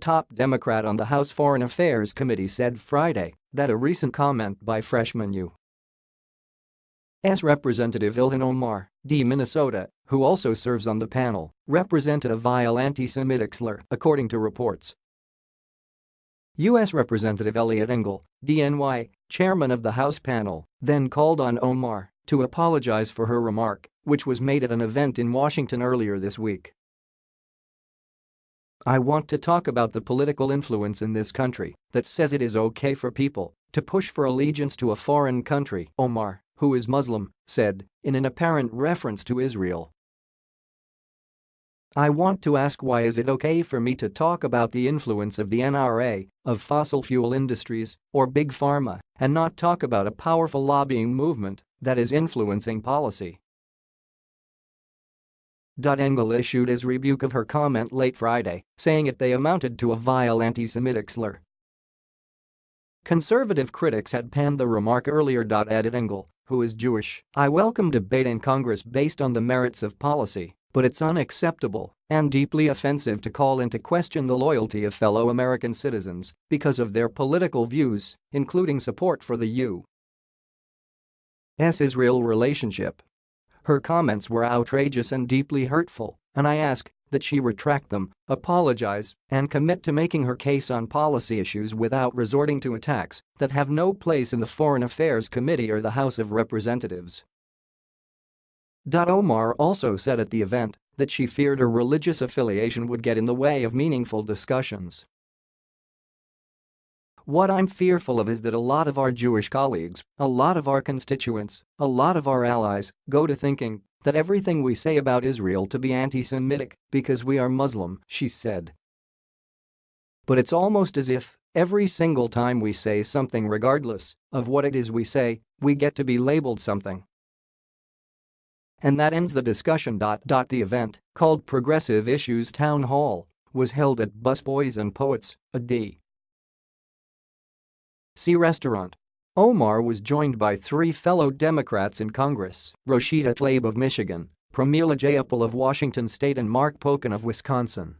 top Democrat on the House Foreign Affairs Committee said Friday that a recent comment by freshman U.S. Representative Ilhan Omar, D. Minnesota, who also serves on the panel, represented a vile anti-Semitic slur, according to reports. U.S. Representative Eliot Engel, DNY, chairman of the House panel, then called on Omar to apologize for her remark, which was made at an event in Washington earlier this week. I want to talk about the political influence in this country that says it is okay for people to push for allegiance to a foreign country, Omar, who is Muslim, said, in an apparent reference to Israel. I want to ask why is it okay for me to talk about the influence of the NRA, of fossil fuel industries, or big pharma, and not talk about a powerful lobbying movement that is influencing policy. Engel issued his rebuke of her comment late Friday, saying it they amounted to a vile anti-Semitic slur. Conservative critics had panned the remark earlier. Added Engel, who is Jewish, I welcome debate in Congress based on the merits of policy, but it's unacceptable and deeply offensive to call into question the loyalty of fellow American citizens because of their political views, including support for the U.S.-Israel relationship. Her comments were outrageous and deeply hurtful, and I ask that she retract them, apologize, and commit to making her case on policy issues without resorting to attacks that have no place in the Foreign Affairs Committee or the House of Representatives. Omar also said at the event that she feared her religious affiliation would get in the way of meaningful discussions. What I'm fearful of is that a lot of our Jewish colleagues, a lot of our constituents, a lot of our allies go to thinking that everything we say about Israel to be anti-Semitic because we are Muslim, she said. But it's almost as if every single time we say something regardless of what it is we say, we get to be labeled something. And that ends the discussion. The event, called Progressive Issues Town Hall, was held at Busboys and Poets, a D. C restaurant. Omar was joined by three fellow Democrats in Congress, Rashida Tlaib of Michigan, Pramila Jayapal of Washington State and Mark Pocan of Wisconsin.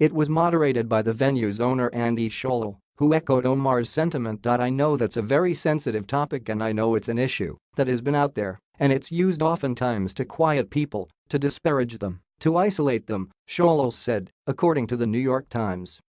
It was moderated by the venue's owner Andy Shallal, who echoed Omar's sentiment. I know that's a very sensitive topic and I know it's an issue that has been out there and it's used oftentimes to quiet people, to disparage them, to isolate them, Shallal said, according to the New York Times.